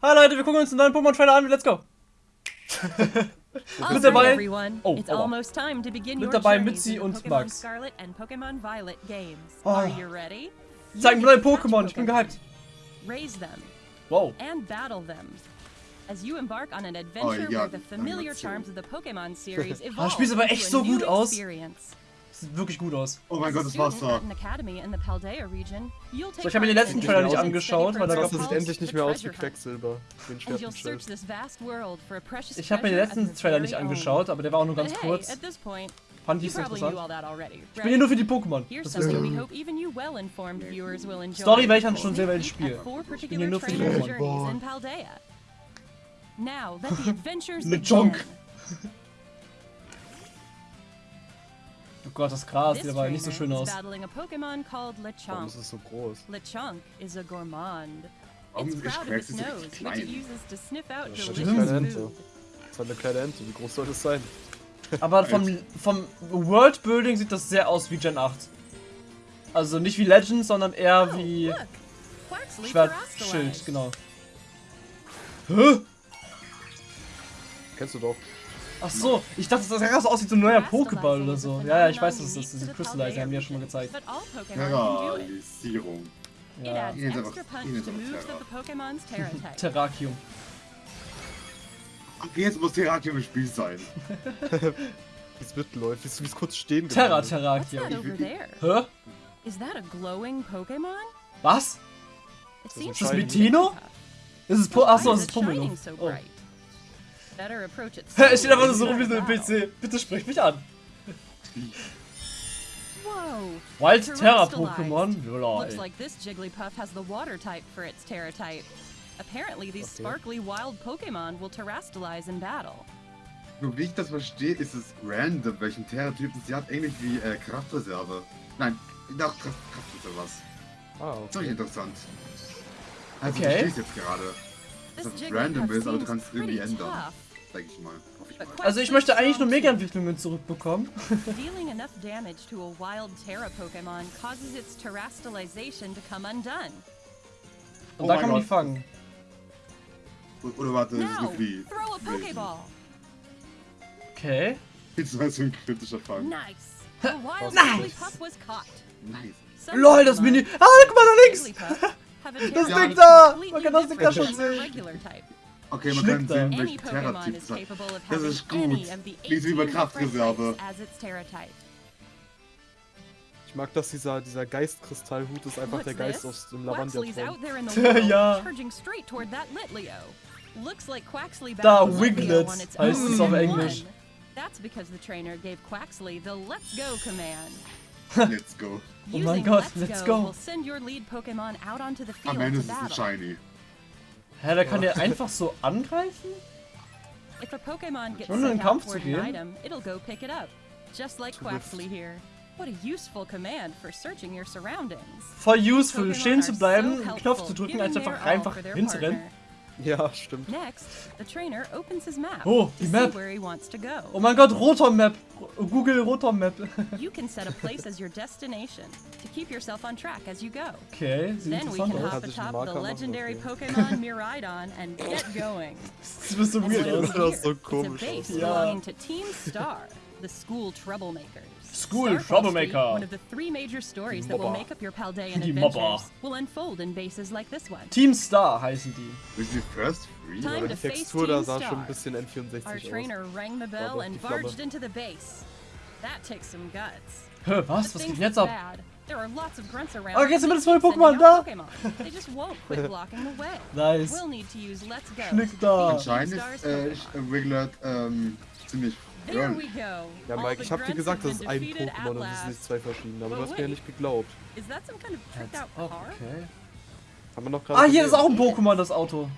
Hi Leute, wir gucken uns einen neuen Pokémon-Trailer an. Let's go. Mit dabei, oh, It's aua. almost time to begin Mit dabei Mitzi und Max. Oh. Ready? Zeigen neue Pokémon. Ich bin gehypt. Raise them Wow. and battle them. As you embark on an adventure ja, where the familiar charms of the Pokémon series Ah, evolve spielst aber into echt a so gut aus. experience. Sieht wirklich gut aus. Oh mein Gott, das you'll take So, ich habe mir den letzten Trailer nicht angeschaut, weil da sieht pearls, endlich nicht mehr aus wie. Quecksilber. Ich habe mir den letzten Trailer nicht angeschaut, aber der war auch nur ganz kurz. Fand ich interessant. Ich bin hier nur für die Pokémon. Enjoy. Story werde ich dann schon selber ins Spiel. four bin hier nur für die Pokémon. journeys in Gott, das Gras sieht aber nicht so schön aus. Warum ist es so groß? Lechonk is a gourmand. Warum ist so it klein? Das ist eine kleine Ente. Das halt eine kleine Ente. Wie groß soll das sein? Aber vom, vom Worldbuilding sieht das sehr aus wie Gen 8. Also nicht wie Legends, sondern eher Oh, wie! Quaxley Schwertschild, genau. Hä? Kennst du doch. Ach so, ich dachte, das sah so aussieht wie so ein neuer Pokéball oder so. Ja, ja, ich weiß, dass das diese Crystallize haben wir ja schon mal gezeigt. It Ja, Hier ist einfach- Terra. Terrakium. Okay, jetzt muss Terrakium im Spiel sein. Wie es mitläuft. Wie es- wie es kurz stehen Terra Terrakium. Hä? Is that a glowing Pokémon? Was? It ein seems Ist das to be Mitino? Jigglypuff. Ist es Po. Achso, es ist Pumelo. so Oh. Es steht einfach nur so rum wie so ein. PC. Bitte sprich mich an. Wild Terra. Pokémon? Looks Lol. like this Jigglypuff has the water type for its Terra type. Apparently, these Okay. sparkly wild Pokemon will terrestrialize in battle. Nur wie ich das verstehe, ist es random, welchen Terra-Typen sie hat. Ähnlich wie äh, Kraftreserve. Nein, doch, Kraft, Kraftreserve was. Das ist doch okay. interessant. Also, Okay. ich verstehe es jetzt gerade. Dass es random ist, aber du kannst es irgendwie ändern. tough. Sag ich mal. Hoffe ich mal. But Also ich möchte eigentlich nur. Mega-Entwicklungen zurückbekommen. Dealing enough damage to a wild Terra Pokemon causes its terrestrialization to come undone. Und Oh da mein kann man die Gott. fangen. Oder warte, das ist eine Flie. throw a Pokeball. Okay. Jetzt war so ein kritischer Fang. Nice. Nice. Jigglypuff was caught. Nice. LOL, das Pokemon, Mini. Ah, guck mal da links! Das Ding da! completely Man kann das Ding da schon sehen. Okay, man kann sehen, Pokemon Terra-Typ is es hat. capable of Das having ist any gut. of the Nicht wie 18 bei different Kraftreserve. Ich mag, dass dieser, dieser Geistkristallhut ist einfach der Geist this? aus dem Quaxly's Lavandia-Traum. out there in the world, Ja. charging straight toward that Litleo. Looks like Quaxly Da, its heißt own es auf Englisch. That's because the trainer gave Quaxly the Let's Go command. Let's go. Oh mein Gott, Let's, go, go. will send your lead Pokemon out onto the field Am Ende to ist es ein battle. Shiny. Hä, da kann der einfach so angreifen? If a Pokemon gets Schon in den Kampf zu gehen? item, it'll go pick it up. Just like. Quaxly here. What a useful command for searching your surroundings. Voll useful, stehen zu bleiben, so einen Knopf zu drücken, als einfach einfach hinzurennen. Partner. Ja, stimmt. Next, the trainer opens his map Oh, to die see Map. where he wants to go. Oh mein Gott, Rotom Map. Google Rotom Map. You can set a place as your destination to keep yourself on track as you go. Okay, sieht Then we can aus. hop Kann sich ein atop the legendary okay. Pokemon Miraidon and get going. Das ist so As weird well Das here, so it's a komisch base belonging to Team Star, the school troublemakers. School Star Falls Troublemaker. Street, one of the three major stories that will make up your Paldean Die adventures, Mobber. will unfold in bases like this one. Team Star heißen die. Willst du die First Free? Time Aber to die face Textur Team Star. schon ein bisschen N64 Our aus. trainer rang the bell Aber and barged into the base. That takes some guts. Hä, was? Was things geht jetzt ab? bad. There are lots of grunts around. Oh, jetzt sind wir that das neue Pokémon sending da. They just won't quit blocking the way. Nice. We'll need to use Let's Go. Schnick da. Anscheinend ist äh, Pokémon. Wiglet ähm, ziemlich Go. Ja, Mike, ich hab dir gesagt, das ist ein Pokémon und es sind nicht zwei verschiedene, aber du hast mir ja nicht geglaubt. Okay. Haben wir noch gerade Ah, hier ist auch ein Pokémon, das Auto.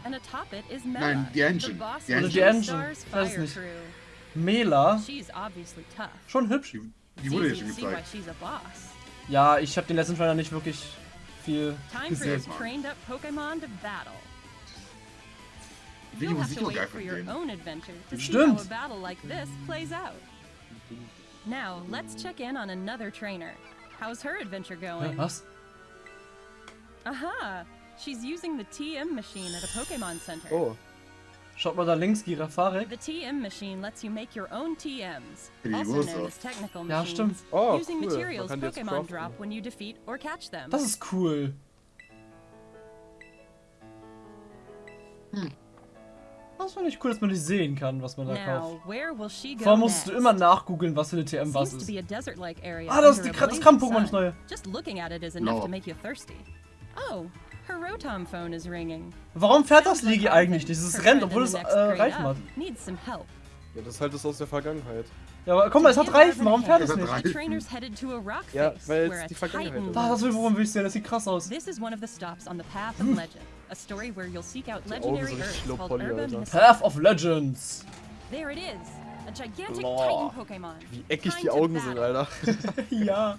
Nein, die Engine. Die Engine. Die Engine. Ich weiß nicht. Mela. Schon hübsch. Die, wurde ja schon gezeigt. Ja, ich habe den letzten Trailer nicht wirklich viel Time for gesehen. You'll have to wait for your denen. own adventure to see how a battle like this plays out. Now, let's check in on another trainer. How's her adventure Hä, going? was? Aha! She's using the TM machine at a Pokemon Center. Oh, Schaut mal da links, Girafarek. The TM machine lets you make your own TMs, Hey, also known as technical Ja, machines, stimmt. Oh, using cool. Materials kann Pokemon craften. drop when you defeat or catch them. Das ist cool. Hm. Das finde ich cool, dass man nicht sehen kann, was man da Now, kauft. Vor allem musst du immer nachgoogeln, was für eine TM was ist. Ah, das ist die das Kampf-Pokémon, das neue. Just looking at it is enough No. to make you thirsty. Oh, her Rotom phone is ringing. Warum fährt das Ligi eigentlich nicht? Es rennt, obwohl es the äh, Reifen hat. Needs some help. ja, das ist halt das aus der Vergangenheit. Ja, aber guck mal, es hat Reifen. Warum fährt es nicht? Reifen. The trainer's headed to a rock Ja, face, weil es where a die Vergangenheit ist. Ah, das will, worum will ich sehen? Das sieht krass aus. This is one of the stops on the path Hm. of legend, a story where you'll seek out legendary Earths called poly, Urba Alter. Mis- Path of Legends. There it is, a gigantic Boah. Titan Pokemon. Wie eckig die Augen sind. Alter. ja.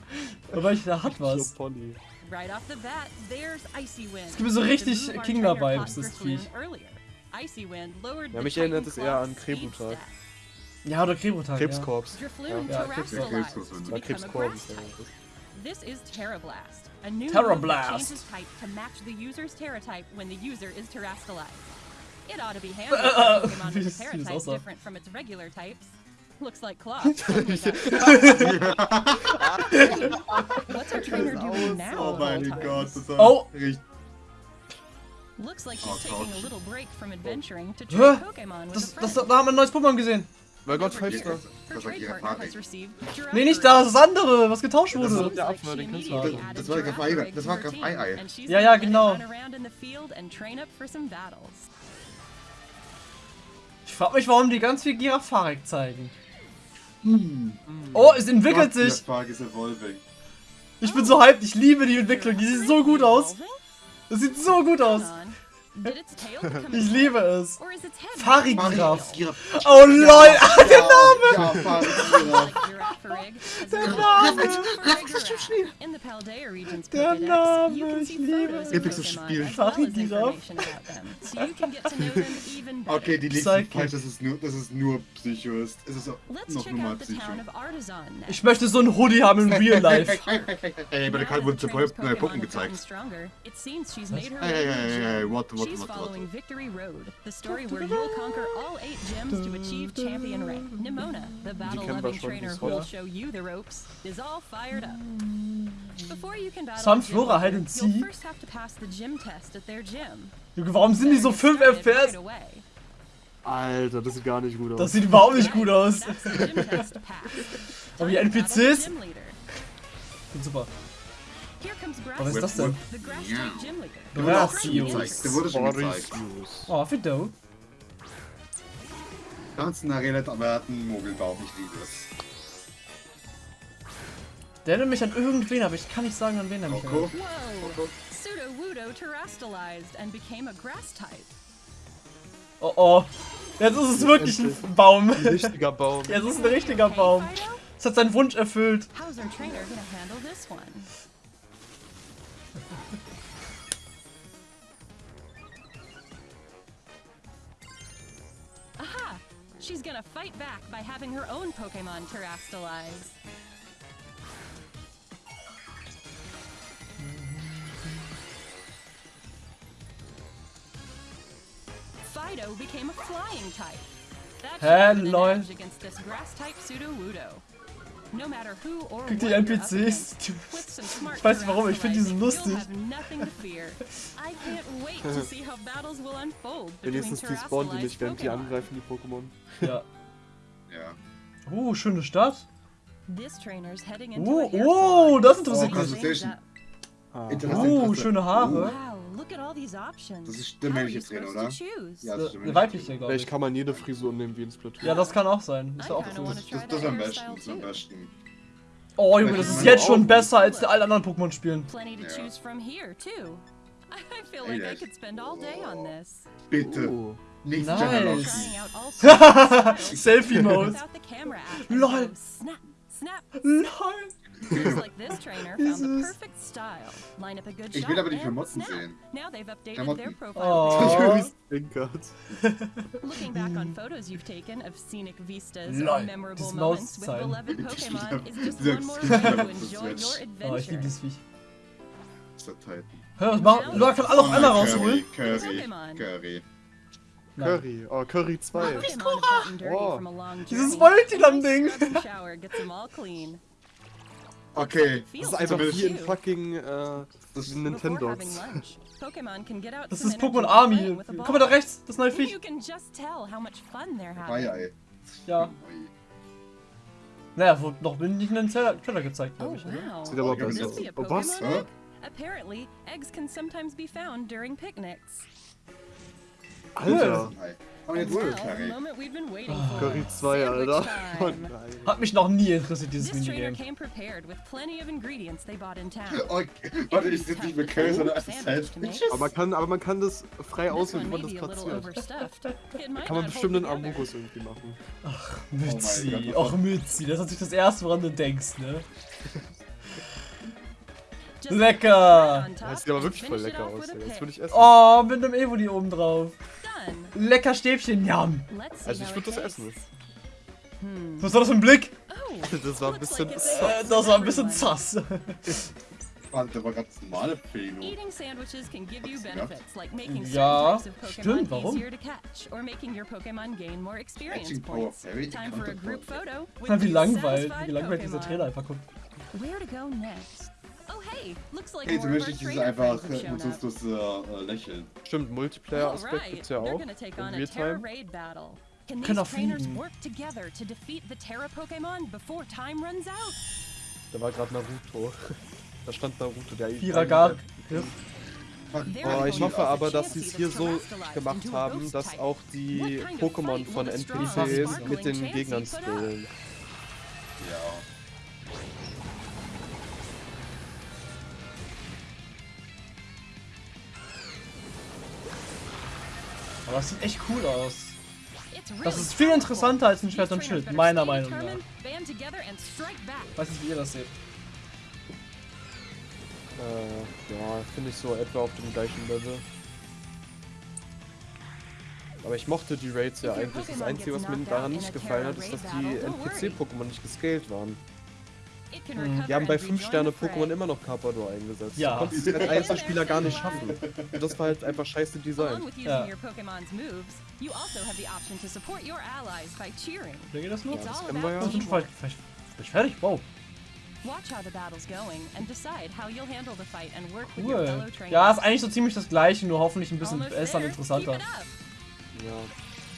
Aber ich, da hat was. Right off the bat, there's Icy Wind. Es gibt mir so the richtig move our Kingler trainer Vibes, caught das Viech. earlier. Icy Wind lowered Ja, mich erinnert es eher an Krebutag. Ja, oder Krebotag. Krebskorps. Ja, terrestrialized Krebs- to Ja, War become a Krebskorps. Grass type. This is Terra Blast, a new Terra move that changes type to match the user's Terra type when the user is terrestrialized. It ought to be handy for a äh, Pokemon with a Terra type aussah. different from its regular types. Looks like Cloth. What's our trainer doing now? Oh my all mein times? Gott, das war Oh. richtig. Looks like Oh, she's taking a little break from adventuring to Hä? train Pokemon with Das, a das, friend. da haben wir ein neues Pokémon gesehen. Mein Gott, Das war received Giraffe Nee, nicht da, das andere, was getauscht Das wurde. ist der Looks Affe, den immediately auch. added Das war der Graf- Rig das war Graf and she's Ja, ja, genau. Ich frag mich, warum die ganz viel Girafarek zeigen. Hm. Oh, es entwickelt Gott, der sich. Ist. Ich bin so hyped, ich liebe die Entwicklung, die sieht so gut aus. Das sieht so gut aus. Hold on. Did its tail become Ich liebe es. Farigiraf. Oh lol, ah, der Name! Ja, Giraffe. Giraffe Der evolved Name. the Paldea region's Der Name, ich liebe es. Jetzt ist das Spiel. even better. Okay, die liegt falsch, dass es nur, dass es nur Psycho ist. Es ist Let's noch the Psycho. Ich möchte so ein Hoodie haben in real life. Ey, bei der Karte wurden have gotten gezeigt. stronger, it seems she's made her Hey, eight gyms to achieve champion rank. Nimona, the kennen trainer die. Show you the ropes, is all fired up. Before you can battle Sun a gym Flora, leader, hide and you'll first have to pass the gym test at their gym. Junge, warum sind die so 5 Started right FPS? Alter, das sieht gar nicht gut aus. Das sieht überhaupt nicht gut aus. Aber die NPCs? leader. Super. Oh, was ist das denn? Leader. Der wurde schon gezeigt. Der wurde schon gezeigt. Boris. Oh, Fido. Kannst eine Arena erwarten, Mogelbaum, ich liebe es. Der erinnert mich an irgendwen, aber ich kann nicht sagen, an wen er mich erinnert. Whoa! Pseudo-Wudo terrestrialized and became a grass type. Oh oh. Jetzt ist es wirklich ein Baum. Richtiger Baum. Jetzt ist es ein richtiger Baum. Es hat seinen Wunsch erfüllt. Aha! She's gonna fight back by having her own Pokemon terrestrialize. Grass type Pseudo-Wudo. No matter who or Guck what die you're up NPCs. against, with some smart Ich weiß nicht warum, ich finde die so lustig. you'll have nothing to fear. I can't wait to see how battles will unfold between Wenigstens die spawnen die nicht, während die angreifen, die Pokémon. Ja. Ja. Oh, schöne Stadt. This trainer's heading into Oh, a hair oh, salon. das interessiert Oh, mich. Ah. Oh, schöne Haare. Wow, look at all these options. Das ist are männliche you Trainer, supposed oder? Ja, Der, stimmt. der weibliche, glaube Vielleicht ich. kann man jede Frisur nehmen wie in Splatoon. Ja, das kann auch sein. Ist ja auch so. Das, try das ist am besten, das ist am besten. Oh, Junge, das ist jetzt schon besser als die alle anderen Pokémon spielen. Plenty to Ja. choose from here too. I feel Hey, like I Dad. could spend all day on this. Bitte, Oh. nicht Nice. General. Trying out all sorts of styles Selfie-Mode. Lol. Lol. Looks like this trainer found the Jesus. perfect style. Line up a good Ich shot will aber die and Klamotten sehen. Now they've updated Klamotten. their profile. Oh. Stinkert. Looking back on photos you've taken of scenic vistas and memorable moments with beloved Pokemon is just one more way to das enjoy your Oh, ich liebe adventure. dieses Viech. Der Titan. Was machen? Leute, kann alle auf einmal rausholen? Curry, Curry, Pokémon. Curry. Oh, Curry 2. Pokémon have gotten dirty Oh. Dieses journey. Okay, Das ist einfach wie in fucking äh, Nintendo. Das ist Pokémon Army. Guck mal da rechts, das neue Viech. Having. ey. Ja. Naja, wurde noch nicht in den Trailer gezeigt, Oh glaube ich. Ne? Sieht aber besser aus. Oh, was? Apparently, eggs can sometimes be found during picnics. Alter. Aber jetzt Curry. waiting Ah. for. Curry 2, Sandwich Alter. Oh nein. Hat mich noch nie interessiert, dieses Minigame. Oh, warte, ich sitze nicht mit Curry, sondern einfach Sandwiches. Aber man kann, aber man kann das frei auswählen, wie man das platziert. Kann man bestimmt einen. Amogus irgendwie machen. Mützi. Oh mein Och, Mützi. Das ist natürlich das erste, woran du denkst, ne? Lecker. on top Das sieht aber wirklich voll lecker aus. ey. Das würde ich essen. Oh, mit einem Evoli oben drauf. Lecker Stäbchen, jam. Also ich würde das essen. Hmm. Was war das für ein Blick? Oh, Das war ein bisschen sass. Äh, das war ein bisschen. Warte, da war ganz normale Pelo. Eating sandwiches can give you Hast du benefits, like making Ja, stimmt, warum? wie langweilig, wie langweilig dieser. Trailer einfach guckt. Where to go next? Hey, zumindest ist es trainer einfach up. emotionsloses äh, Lächeln. Stimmt, Multiplayer-Aspekt Alright, gibt's ja auch. gonna take In on a Terra Realtime. Raid battle. Can Können these auch trainers work together to defeat the Terra Pokémon before time runs out? Da war gerade Naruto. Da stand Naruto, der Vierergar. Oh, ich hoffe aber, dass sie es hier so gemacht haben, dass auch die Pokémon von NPCs mit den Gegnern spillen. Ja. Aber das sieht echt cool aus. Das ist viel interessanter als ein Schwert und Schild, meiner Meinung nach. Weiß nicht, wie ihr das seht. Äh, ja, finde ich so etwa auf dem gleichen Level. Aber ich mochte die Raids ja eigentlich. Das Einzige, was mir daran nicht gefallen hat, ist, dass die. NPC-Pokémon nicht gescaled waren. Recover Die haben bei and 5 rejoin Sterne. Pokémon immer noch Carpador eingesetzt. Ja. Du konntest es als Einzelspieler gar nicht schaffen. Und das war halt einfach scheiße Design. Ja. you also have the option to support your allies by cheering. Wer geht das nur? It's all kennen wir ja. bin teamwork. vielleicht, vielleicht ich fertig. Wow. Watch how the battle's going and decide how you'll handle the fight and work with your Cool. fellow trainers. Ja, ist eigentlich so ziemlich das gleiche, nur hoffentlich ein bisschen besser und interessanter. Ja.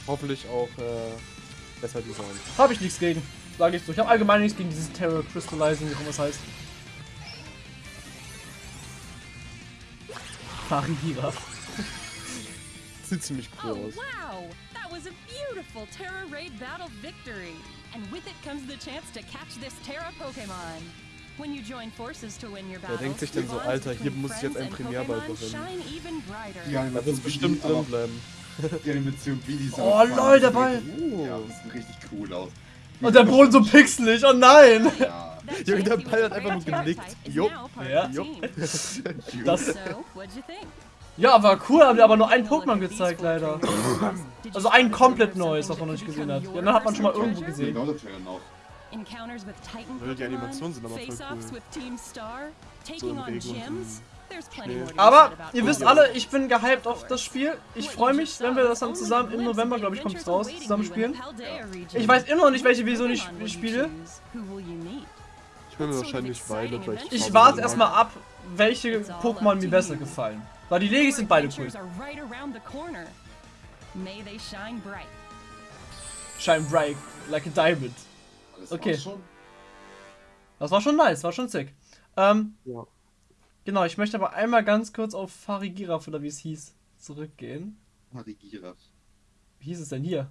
Hoffentlich auch äh, besser Design. Habe ich nichts gegen. Sage ich so. Ich habe allgemein nichts gegen dieses Terror Crystallizing, wie auch immer es heißt. Farihira. Sieht ziemlich cool Oh aus. wow! That was a beautiful Terra Raid battle victory! And with it comes the chance to catch this Terra Pokemon. When you join forces to win your battle, denkt sich denn so, Alter, hier muss ich jetzt einen Premierball Pokémon gewinnen. Die Da Animation wird es bestimmt wie die- drin bleiben. Die Animation wie die Oh, lol, der Ball. Ja, das sieht richtig cool aus. Und der Boden so pixelig. Oh nein. Ja. Junge, der Ball hat einfach nur genickt. Jupp. Ja. team. Das, ja, war cool, haben die aber nur ein We'll look Pokémon gezeigt, leider. Also ein komplett neues, was man noch nicht gesehen hat. Ja, dann hat man schon mal irgendwo gesehen. Die Animationen sind aber voll Face-offs cool. So im Regen Aber ihr wisst alle, ich bin gehypt auf das Spiel. Ich freue mich, wenn wir das dann zusammen im November, glaube ich, kommt es raus, zusammen spielen. Ich weiß immer noch nicht, welche Version ich spiele. Ich mir wahrscheinlich Violet, weil Ich warte erstmal ab, welche Pokémon mir besser gefallen. Weil die Legis sind beide cool. Shine bright. Shine bright, like a diamond. Okay. Das war schon nice, war schon sick. Ähm, Ja. Genau, ich möchte aber einmal ganz kurz auf Farigiraf oder wie es hieß, zurückgehen. Marigira. Wie hieß es denn hier?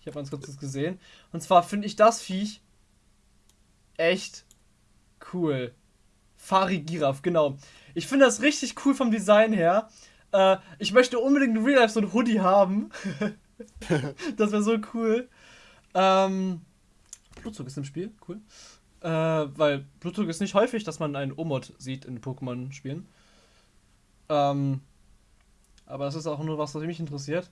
Ich habe ganz kurz das gesehen. Und zwar finde ich das Viech echt cool. Farigiraf, genau. Ich finde das richtig cool vom Design her. Äh, ich möchte unbedingt in Real Life so ein Hoodie haben. das wäre so cool. Ähm, Blutzug ist im Spiel, cool. Äh, weil Blutzug ist nicht häufig, dass man einen Omod sieht in Pokémon-Spielen. Ähm, aber das ist auch nur was, was mich interessiert.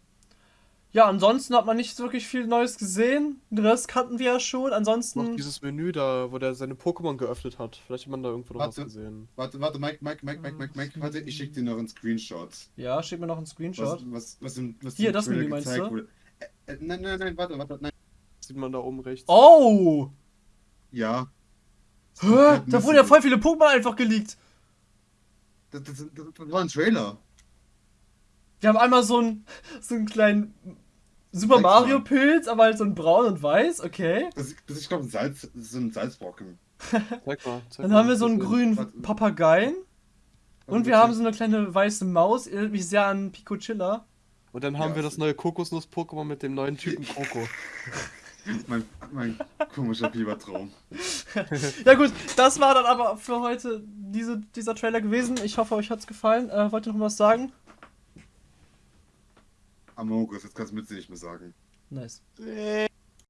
Ja, ansonsten hat man nicht wirklich viel Neues gesehen. Den Rest kannten wir ja schon. Noch Ansonsten. dieses Menü da, wo der seine Pokémon geöffnet hat. Vielleicht hat man da irgendwo noch was gesehen. Warte, warte, Mike, Mike, Mike, Mike, Mike, Mike, warte, ich schick dir noch einen Screenshot. Ja, schick mir noch einen Was, Screenshot. was, was im, was Hier, das Menü meinst du? wurde. Äh, äh, nein, nein, nein, warte, warte, nein. Sieht man da oben rechts. Oh! Ja. Hä? Da wurden ja voll viele Pokémon einfach geleakt. Das, das, das, das war ein Trailer. Wir haben einmal so einen, so einen kleinen Super Mario. Pilz, aber halt so ein braun und weiß, okay. Das, ist- das ist, ich glaube, ein Salz, so ein Salzbrocken. Zeig mal. Zeig Dann haben wir so einen grünen. Papageien. Und wir haben so eine kleine weiße Maus, erinnert mich sehr an Pico Chilla. Und dann haben Ja, wir das neue Kokosnuss-Pokémon mit dem neuen Typen Koko. Mein, mein komischer Fiebertraum. Ja gut, das war dann aber für heute diese, dieser Trailer gewesen. Ich hoffe, euch hat's gefallen. Äh, wollt ihr noch was sagen? Amogus, jetzt kannst du mir nicht mehr sagen. Nice. Äh.